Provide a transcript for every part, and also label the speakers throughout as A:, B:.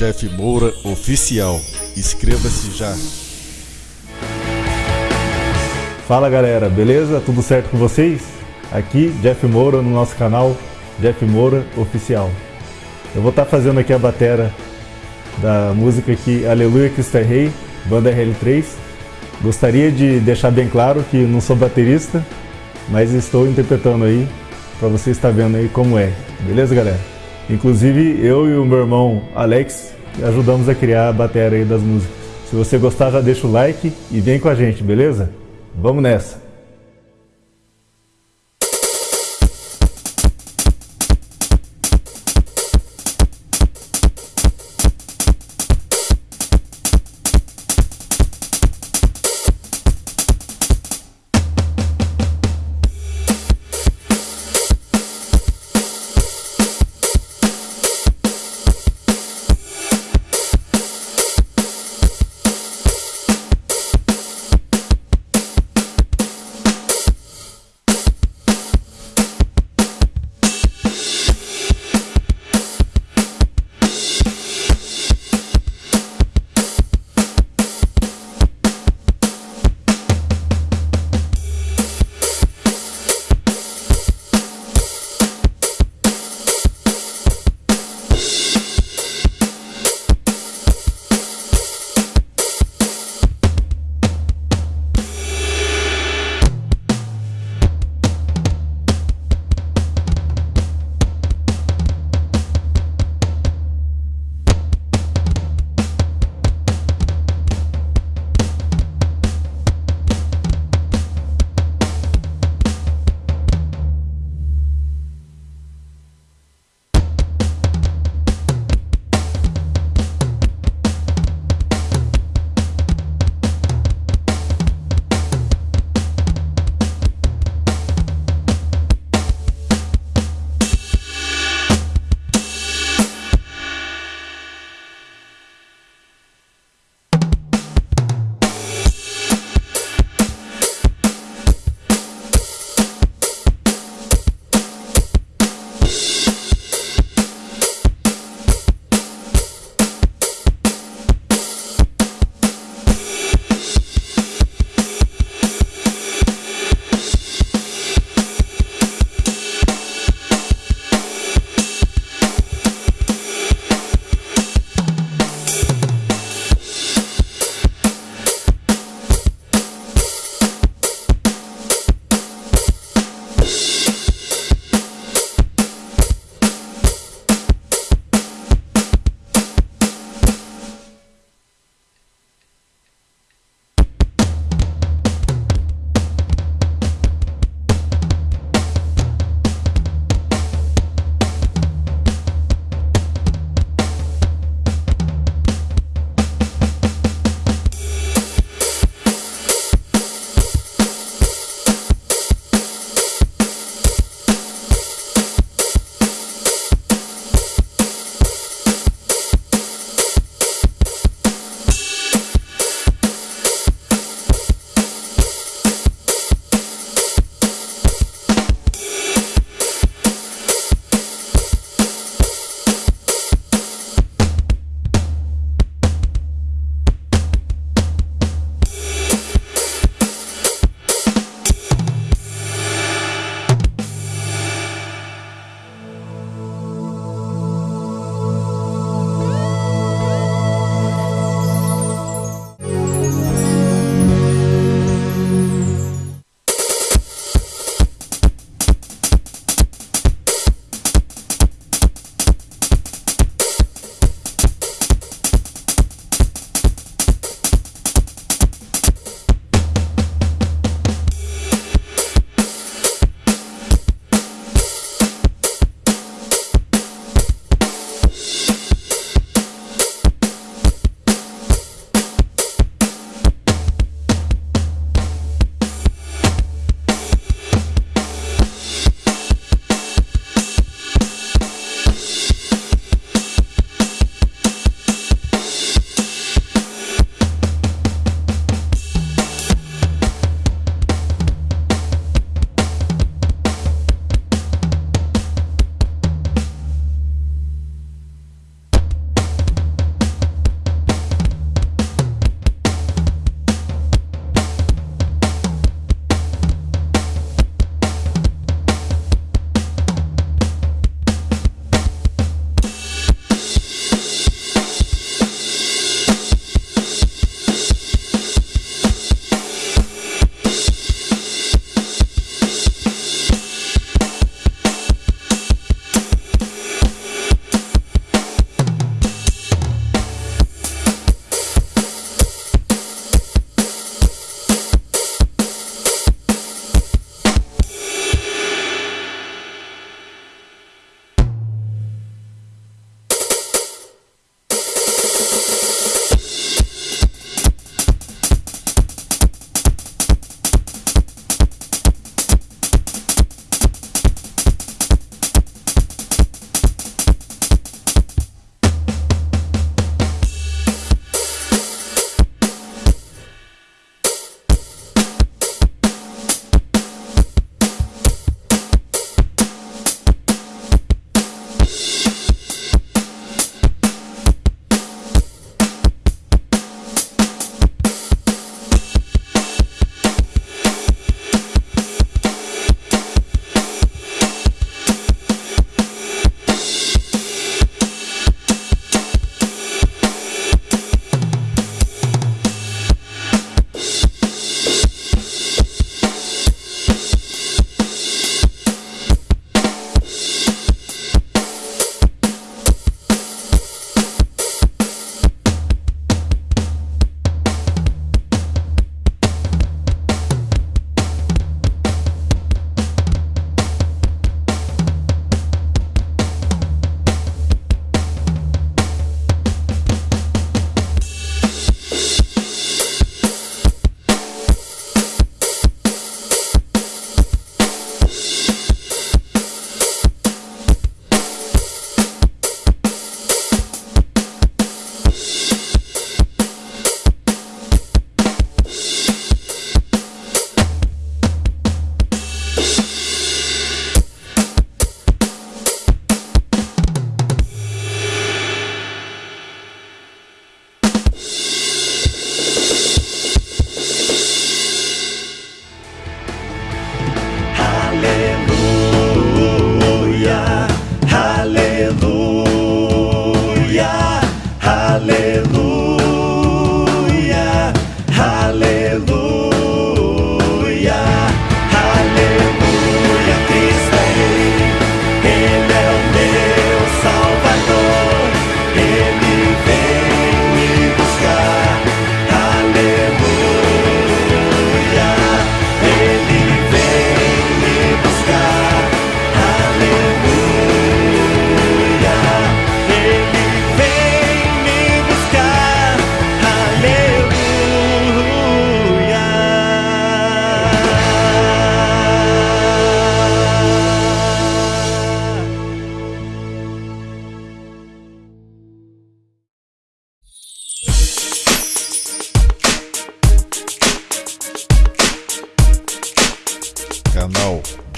A: Jeff Moura Oficial. Inscreva-se já.
B: Fala galera, beleza? Tudo certo com vocês? Aqui Jeff Moura no nosso canal Jeff Moura Oficial. Eu vou estar tá fazendo aqui a batera da música aqui Aleluia Cristo é Rei, banda RL3. Gostaria de deixar bem claro que não sou baterista, mas estou interpretando aí para você estar vendo aí como é. Beleza, galera? Inclusive eu e o meu irmão Alex ajudamos a criar a bateria das músicas. Se você gostar, já deixa o like e vem com a gente, beleza? Vamos nessa!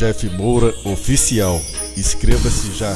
A: Jeff Moura Oficial. Inscreva-se já.